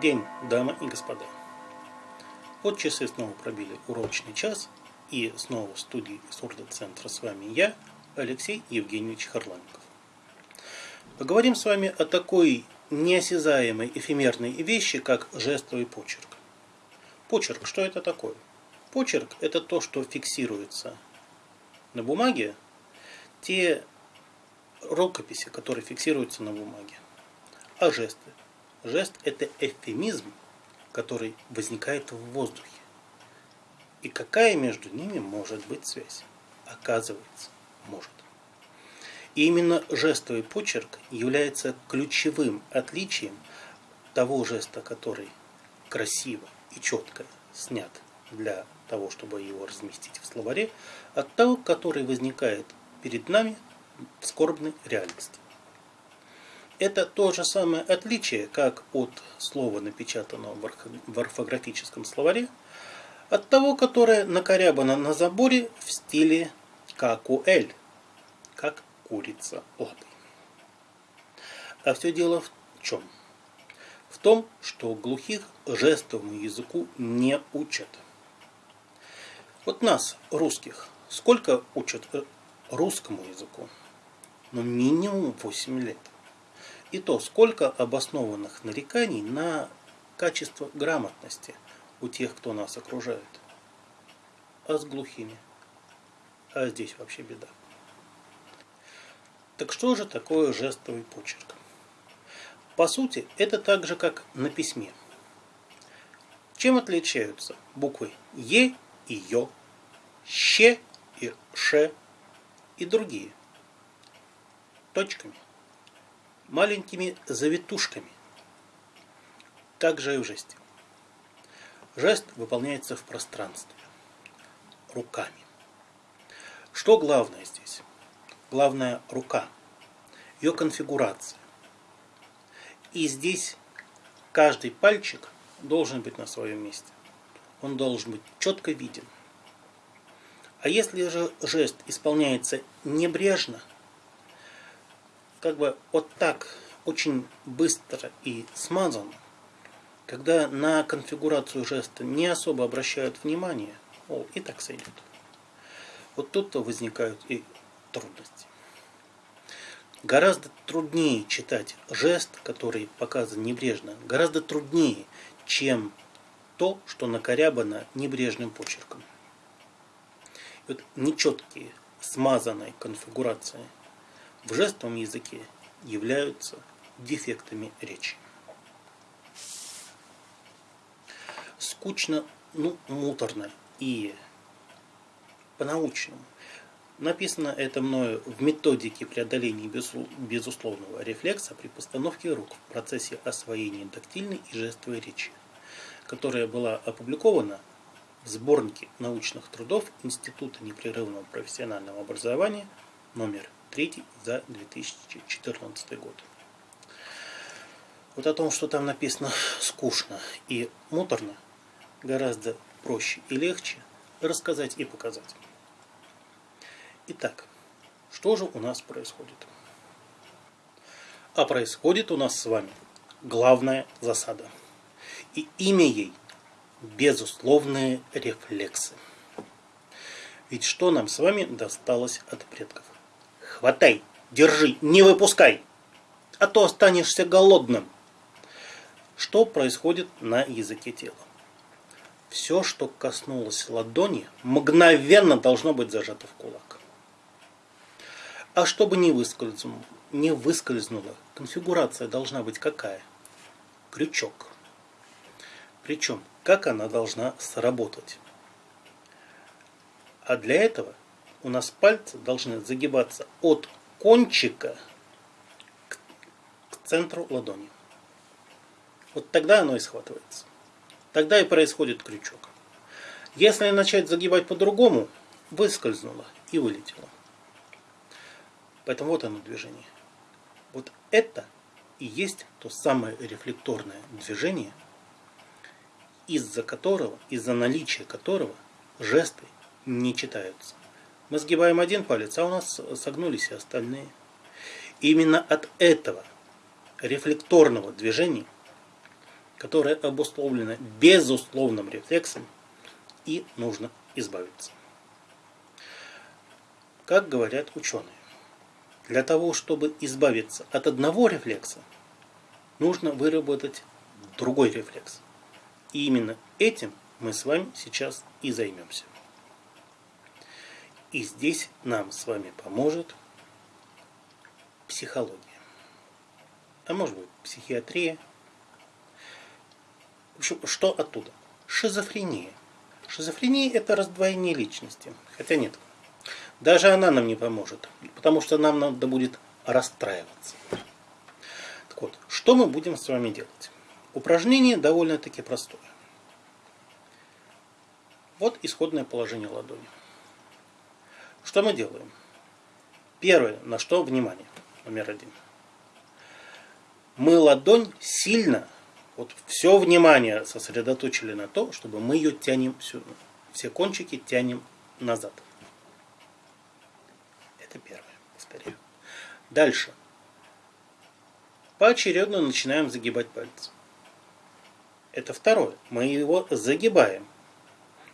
День, дамы и господа. Вот часы снова пробили урочный час, и снова в студии Сурдо-центра с вами я, Алексей Евгеньевич Харламиков. Поговорим с вами о такой неосязаемой эфемерной вещи, как жестовый почерк. Почерк, что это такое? Почерк – это то, что фиксируется на бумаге, те рукописи, которые фиксируются на бумаге. А жесты? Жест – это эвфемизм, который возникает в воздухе. И какая между ними может быть связь? Оказывается, может. И именно жестовый почерк является ключевым отличием того жеста, который красиво и четко снят для того, чтобы его разместить в словаре, от того, который возникает перед нами в скорбной реальности. Это то же самое отличие, как от слова, напечатанного в орфографическом словаре, от того, которое накорябано на заборе в стиле какуэль, как курица лапой. А все дело в чем? В том, что глухих жестовому языку не учат. Вот нас, русских, сколько учат э, русскому языку? Ну, минимум 8 лет. И то, сколько обоснованных нареканий на качество грамотности у тех, кто нас окружает. А с глухими? А здесь вообще беда. Так что же такое жестовый почерк? По сути, это так же, как на письме. Чем отличаются буквы Е и Ё, Щ и Ш и другие? Точками маленькими завитушками. Также и в жесте. Жест выполняется в пространстве, руками. Что главное здесь? Главное рука, ее конфигурация. И здесь каждый пальчик должен быть на своем месте. Он должен быть четко виден. А если же жест исполняется небрежно – как бы вот так очень быстро и смазано, когда на конфигурацию жеста не особо обращают внимание, о, и так сойдет. Вот тут-то возникают и трудности. Гораздо труднее читать жест, который показан небрежно, гораздо труднее, чем то, что накорябано небрежным почерком. И вот нечеткие, смазанные конфигурации – в жестовом языке являются дефектами речи. Скучно, ну, муторно и по-научному. Написано это мною в методике преодоления безусловного рефлекса при постановке рук в процессе освоения тактильной и жестовой речи, которая была опубликована в сборнике научных трудов Института непрерывного профессионального образования номер третий за 2014 год. Вот о том, что там написано скучно и муторно, гораздо проще и легче рассказать и показать. Итак, что же у нас происходит? А происходит у нас с вами главная засада. И имя ей – безусловные рефлексы. Ведь что нам с вами досталось от предков? Хватай, держи, не выпускай, а то останешься голодным. Что происходит на языке тела? Все, что коснулось ладони, мгновенно должно быть зажато в кулак. А чтобы не выскользнуло, не выскользнуло, конфигурация должна быть какая? Крючок. Причем, как она должна сработать? А для этого у нас пальцы должны загибаться от кончика к, к центру ладони. Вот тогда оно и схватывается. Тогда и происходит крючок. Если начать загибать по-другому, выскользнуло и вылетело. Поэтому вот оно движение. Вот это и есть то самое рефлекторное движение, из-за которого, из-за наличия которого жесты не читаются. Мы сгибаем один палец, а у нас согнулись и остальные. Именно от этого рефлекторного движения которое обусловлено безусловным рефлексом, и нужно избавиться. Как говорят ученые, для того, чтобы избавиться от одного рефлекса, нужно выработать другой рефлекс. И именно этим мы с вами сейчас и займемся. И здесь нам с вами поможет психология. А может быть психиатрия. Что оттуда? Шизофрения. Шизофрения это раздвоение личности. Хотя нет, даже она нам не поможет, потому что нам надо будет расстраиваться. Так вот, что мы будем с вами делать? Упражнение довольно-таки простое. Вот исходное положение ладони. Что мы делаем? Первое, на что внимание, номер один. Мы ладонь сильно, вот все внимание сосредоточили на то, чтобы мы ее тянем, все кончики тянем назад. Это первое, повторяю. Дальше. Поочередно начинаем загибать пальцы. Это второе. Мы его загибаем.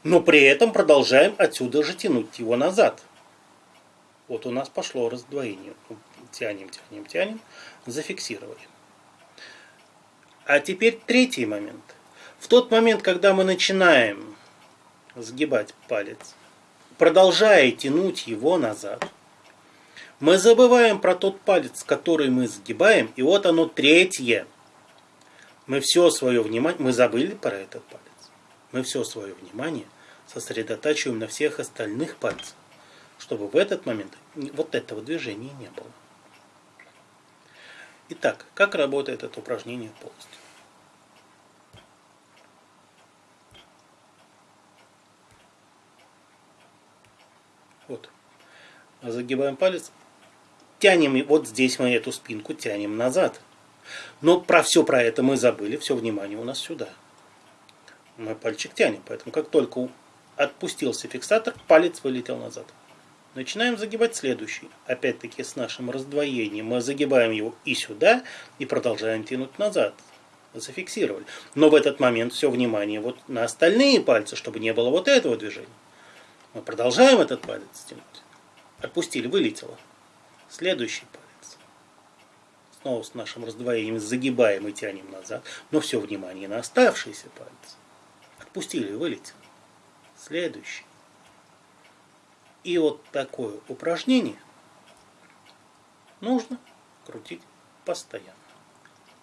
Но при этом продолжаем отсюда же тянуть его назад. Вот у нас пошло раздвоение. Тянем, тянем, тянем. Зафиксировали. А теперь третий момент. В тот момент, когда мы начинаем сгибать палец, продолжая тянуть его назад, мы забываем про тот палец, который мы сгибаем, и вот оно третье. Мы все свое внимание, мы забыли про этот палец. Мы все свое внимание сосредотачиваем на всех остальных пальцах, чтобы в этот момент вот этого движения не было. Итак, как работает это упражнение полностью? Вот. Загибаем палец, тянем, вот здесь мы эту спинку тянем назад. Но про все про это мы забыли, все внимание у нас сюда. Мы пальчик тянем, поэтому как только отпустился фиксатор, палец вылетел назад. Начинаем загибать следующий. Опять-таки с нашим раздвоением. Мы загибаем его и сюда, и продолжаем тянуть назад. Зафиксировали. Но в этот момент все внимание вот на остальные пальцы, чтобы не было вот этого движения. Мы продолжаем этот палец тянуть. Отпустили, вылетело. Следующий палец. Снова с нашим раздвоением загибаем и тянем назад. Но все внимание на оставшийся палец. Отпустили, вылетел. Следующий. И вот такое упражнение нужно крутить постоянно.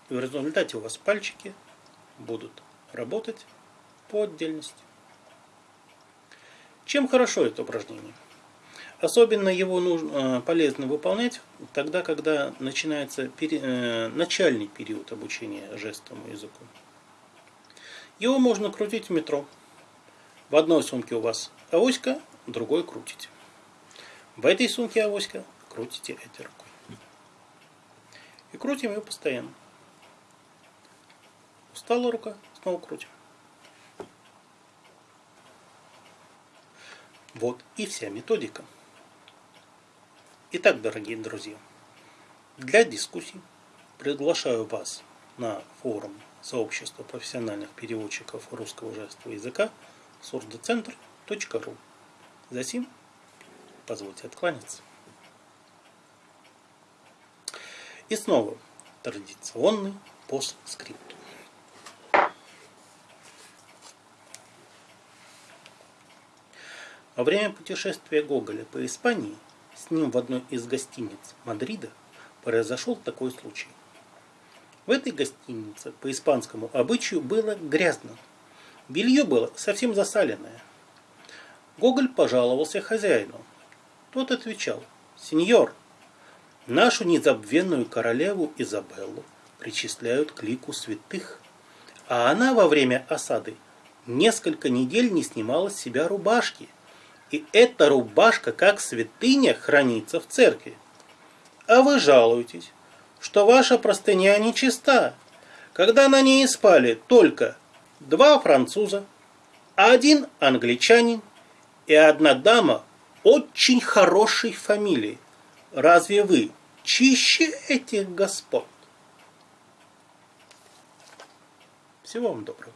И в результате у вас пальчики будут работать по отдельности. Чем хорошо это упражнение? Особенно его нужно, э, полезно выполнять тогда, когда начинается пере, э, начальный период обучения жестовому языку. Его можно крутить в метро. В одной сумке у вас авоська, другой крутите. В этой сумке авоська крутите этой рукой. И крутим ее постоянно. Устала рука, снова крутим. Вот и вся методика. Итак, дорогие друзья, для дискуссий приглашаю вас на форум сообщества профессиональных переводчиков русского жестового языка сурдоцентр.ру. Затем позвольте откланяться. И снова традиционный постскриптум. Во время путешествия Гоголя по Испании – с ним в одной из гостиниц Мадрида произошел такой случай. В этой гостинице по испанскому обычаю было грязно. Белье было совсем засаленное. Гоголь пожаловался хозяину. Тот отвечал, «Сеньор, нашу незабвенную королеву Изабеллу причисляют к лику святых, а она во время осады несколько недель не снимала с себя рубашки – и эта рубашка, как святыня, хранится в церкви. А вы жалуетесь, что ваша простыня нечиста, когда на ней спали только два француза, один англичанин и одна дама очень хорошей фамилии. Разве вы чище этих господ? Всего вам доброго.